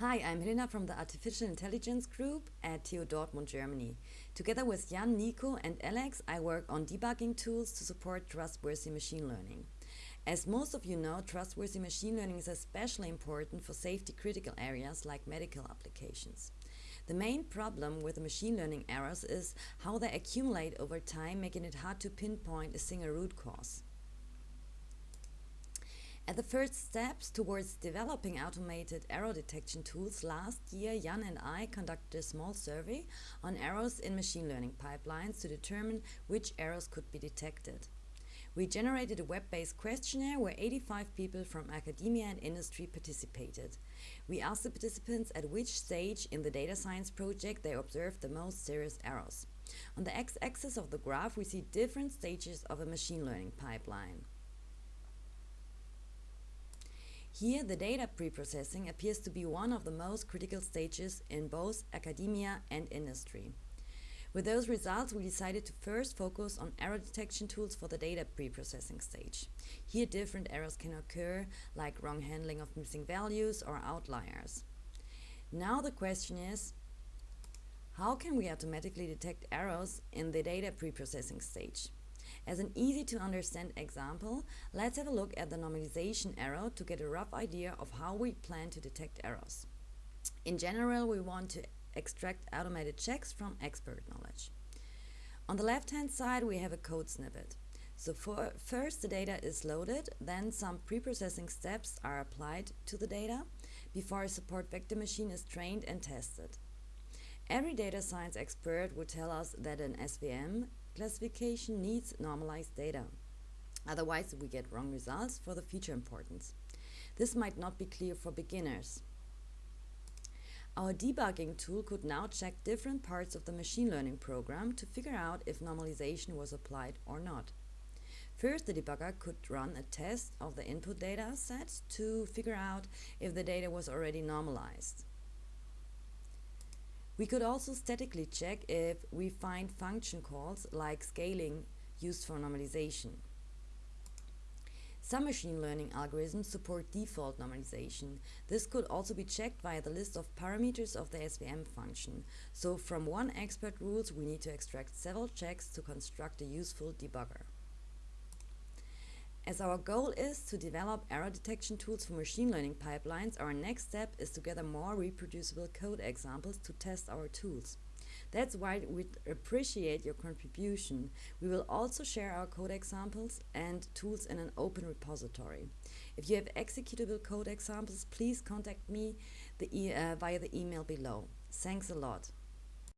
Hi, I'm Helena from the Artificial Intelligence Group at TU Dortmund, Germany. Together with Jan, Nico and Alex, I work on debugging tools to support trustworthy machine learning. As most of you know, trustworthy machine learning is especially important for safety critical areas like medical applications. The main problem with the machine learning errors is how they accumulate over time, making it hard to pinpoint a single root cause. At the first steps towards developing automated error detection tools, last year Jan and I conducted a small survey on errors in machine learning pipelines to determine which errors could be detected. We generated a web-based questionnaire where 85 people from academia and industry participated. We asked the participants at which stage in the data science project they observed the most serious errors. On the x-axis of the graph we see different stages of a machine learning pipeline. Here, the data preprocessing appears to be one of the most critical stages in both academia and industry. With those results, we decided to first focus on error detection tools for the data preprocessing stage. Here, different errors can occur, like wrong handling of missing values or outliers. Now the question is, how can we automatically detect errors in the data preprocessing stage? As an easy to understand example, let's have a look at the normalization error to get a rough idea of how we plan to detect errors. In general, we want to extract automated checks from expert knowledge. On the left-hand side, we have a code snippet. So for, first the data is loaded, then some pre-processing steps are applied to the data before a support vector machine is trained and tested. Every data science expert would tell us that an SVM classification needs normalized data. Otherwise, we get wrong results for the feature importance. This might not be clear for beginners. Our debugging tool could now check different parts of the machine learning program to figure out if normalization was applied or not. First, the debugger could run a test of the input data set to figure out if the data was already normalized. We could also statically check if we find function calls like scaling used for normalization. Some machine learning algorithms support default normalization. This could also be checked via the list of parameters of the SVM function. So from one expert rules, we need to extract several checks to construct a useful debugger. As our goal is to develop error detection tools for machine learning pipelines, our next step is to gather more reproducible code examples to test our tools. That's why we appreciate your contribution. We will also share our code examples and tools in an open repository. If you have executable code examples, please contact me the e uh, via the email below. Thanks a lot.